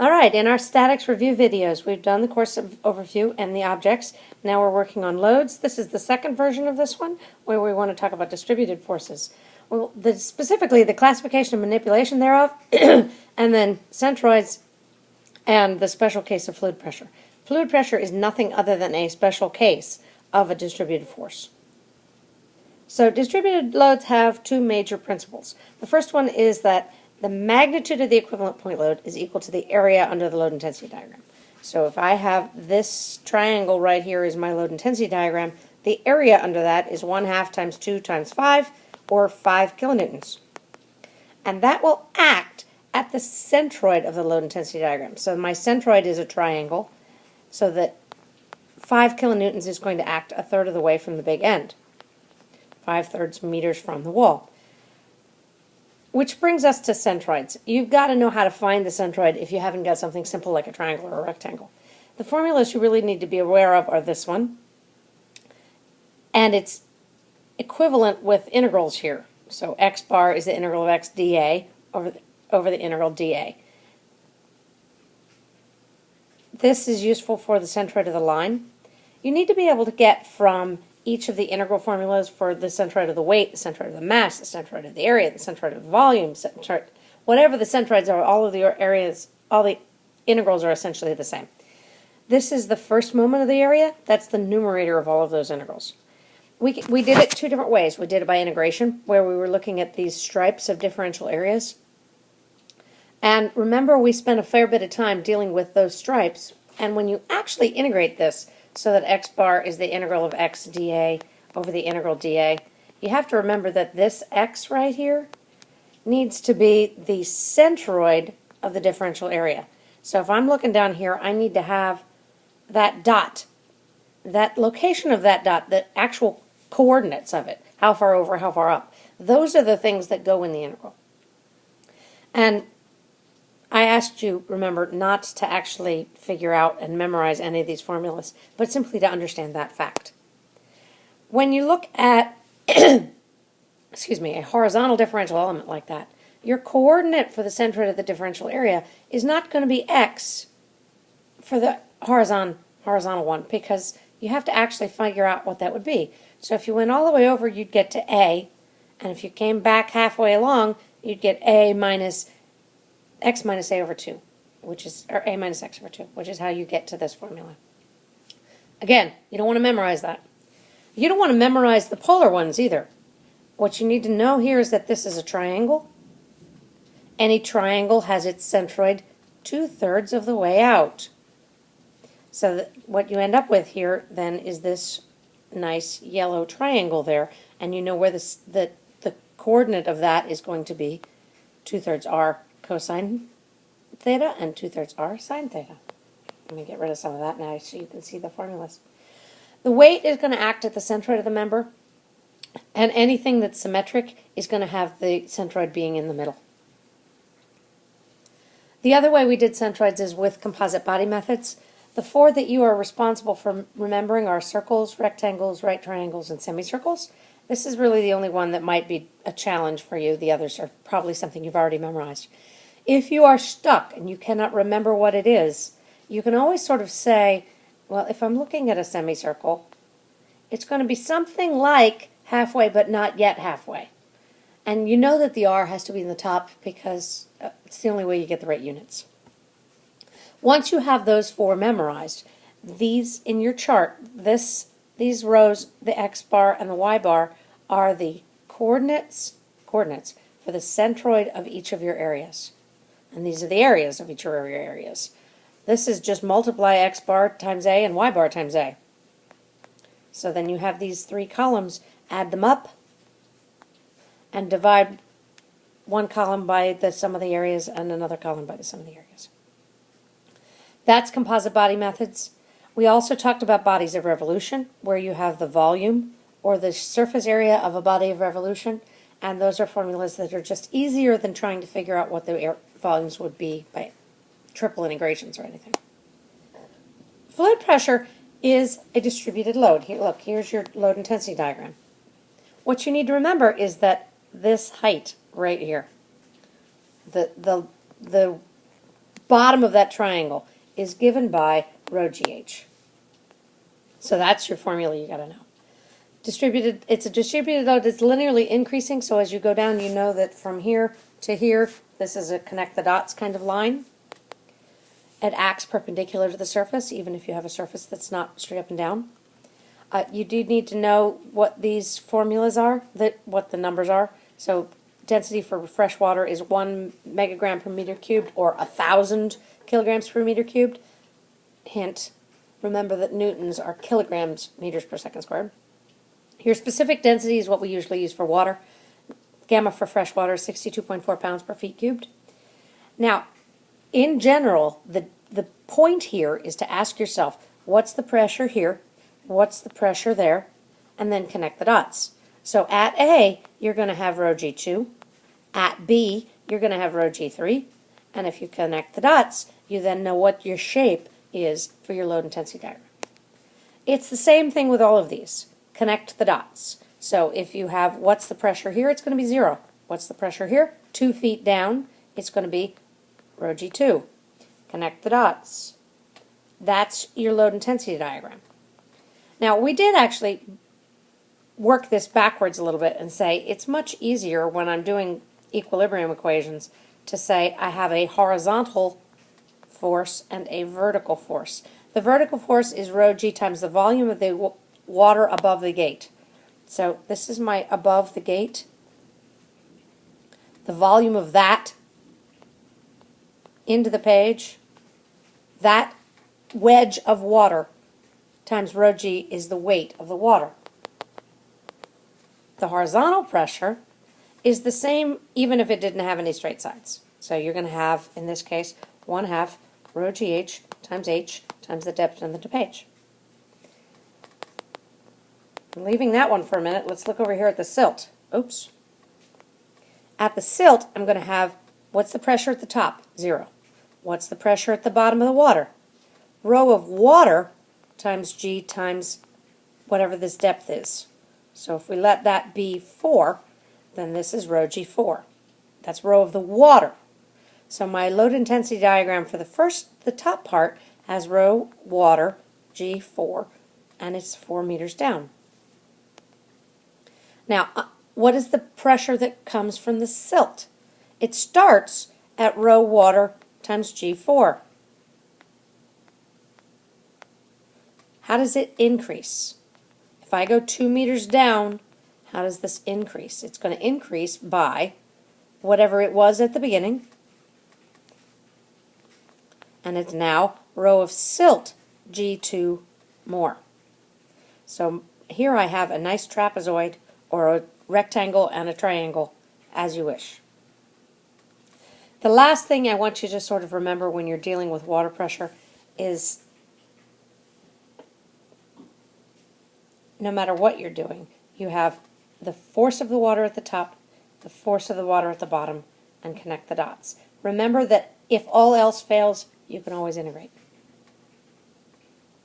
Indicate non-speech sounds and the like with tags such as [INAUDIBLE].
All right, in our statics review videos, we've done the course of overview and the objects. Now we're working on loads. This is the second version of this one, where we want to talk about distributed forces. Well, the, specifically the classification and manipulation thereof, [CLEARS THROAT] and then centroids and the special case of fluid pressure. Fluid pressure is nothing other than a special case of a distributed force. So distributed loads have two major principles. The first one is that the magnitude of the equivalent point load is equal to the area under the load intensity diagram. So if I have this triangle right here is my load intensity diagram, the area under that is 1 half times 2 times 5, or 5 kilonewtons. And that will act at the centroid of the load intensity diagram. So my centroid is a triangle, so that 5 kilonewtons is going to act a third of the way from the big end, 5 thirds meters from the wall. Which brings us to centroids. You've got to know how to find the centroid if you haven't got something simple like a triangle or a rectangle. The formulas you really need to be aware of are this one, and it's equivalent with integrals here. So x bar is the integral of x dA over the, over the integral dA. This is useful for the centroid of the line. You need to be able to get from each of the integral formulas for the centroid of the weight, the centroid of the mass, the centroid of the area, the centroid of the volume, centroid, whatever the centroids are, all of the areas, all the integrals are essentially the same. This is the first moment of the area. That's the numerator of all of those integrals. We, we did it two different ways. We did it by integration, where we were looking at these stripes of differential areas. And remember, we spent a fair bit of time dealing with those stripes. And when you actually integrate this, so that x bar is the integral of x dA over the integral dA. You have to remember that this x right here needs to be the centroid of the differential area. So if I'm looking down here, I need to have that dot, that location of that dot, the actual coordinates of it, how far over, how far up. Those are the things that go in the integral. And I asked you, remember, not to actually figure out and memorize any of these formulas, but simply to understand that fact. When you look at, [CLEARS THROAT] excuse me, a horizontal differential element like that, your coordinate for the centroid of the differential area is not going to be x for the horizontal, horizontal one because you have to actually figure out what that would be. So if you went all the way over, you'd get to a, and if you came back halfway along, you'd get a minus x minus a over 2, which is, or a minus x over 2, which is how you get to this formula. Again, you don't want to memorize that. You don't want to memorize the polar ones either. What you need to know here is that this is a triangle. Any triangle has its centroid two-thirds of the way out. So what you end up with here then is this nice yellow triangle there, and you know where this, the, the coordinate of that is going to be two-thirds r cosine theta and 2 thirds r sine theta. Let me get rid of some of that now so you can see the formulas. The weight is going to act at the centroid of the member, and anything that's symmetric is going to have the centroid being in the middle. The other way we did centroids is with composite body methods. The four that you are responsible for remembering are circles, rectangles, right triangles, and semicircles. This is really the only one that might be a challenge for you. The others are probably something you've already memorized. If you are stuck and you cannot remember what it is, you can always sort of say, well, if I'm looking at a semicircle, it's going to be something like halfway but not yet halfway. And you know that the R has to be in the top because uh, it's the only way you get the right units. Once you have those four memorized, these in your chart, this these rows, the x bar and the y bar, are the coordinates coordinates for the centroid of each of your areas. And these are the areas of each your areas. This is just multiply x bar times a and y bar times a. So then you have these three columns, add them up, and divide one column by the sum of the areas and another column by the sum of the areas. That's composite body methods. We also talked about bodies of revolution, where you have the volume or the surface area of a body of revolution, and those are formulas that are just easier than trying to figure out what the volumes would be by triple integrations or anything. Fluid pressure is a distributed load. Here, look, here's your load intensity diagram. What you need to remember is that this height right here, the, the, the bottom of that triangle is given by rho GH. So that's your formula you got to know. Distributed, it's a distributed load that's linearly increasing, so as you go down, you know that from here to here, this is a connect the dots kind of line. It acts perpendicular to the surface, even if you have a surface that's not straight up and down. Uh, you do need to know what these formulas are, that what the numbers are. So density for fresh water is one megagram per meter cubed or a thousand kilograms per meter cubed. Hint, remember that newtons are kilograms meters per second squared. Your specific density is what we usually use for water. Gamma for fresh water is 62.4 pounds per feet cubed. Now, in general, the, the point here is to ask yourself, what's the pressure here? What's the pressure there? And then connect the dots. So at A, you're going to have rho G2. At B, you're going to have rho G3. And if you connect the dots, you then know what your shape is for your load intensity diagram. It's the same thing with all of these. Connect the dots. So if you have what's the pressure here, it's going to be zero. What's the pressure here? Two feet down, it's going to be rho G2. Connect the dots. That's your load intensity diagram. Now, we did actually work this backwards a little bit and say it's much easier when I'm doing equilibrium equations to say I have a horizontal force and a vertical force. The vertical force is rho g times the volume of the water above the gate. So this is my above the gate. The volume of that into the page, that wedge of water times rho g is the weight of the water. The horizontal pressure is the same even if it didn't have any straight sides. So you're going to have, in this case, 1 half rho gh times h times the depth in the page. Leaving that one for a minute, let's look over here at the silt. Oops. At the silt, I'm going to have, what's the pressure at the top? Zero. What's the pressure at the bottom of the water? Rho of water times g times whatever this depth is. So if we let that be 4, then this is rho g4. That's rho of the water. So my load intensity diagram for the first, the top part, has rho water g4, and it's 4 meters down. Now, uh, what is the pressure that comes from the silt? It starts at rho water times G4. How does it increase? If I go two meters down, how does this increase? It's going to increase by whatever it was at the beginning, and it's now rho of silt G2 more. So here I have a nice trapezoid or a rectangle and a triangle as you wish. The last thing I want you to sort of remember when you're dealing with water pressure is no matter what you're doing, you have the force of the water at the top, the force of the water at the bottom, and connect the dots. Remember that if all else fails, you can always integrate.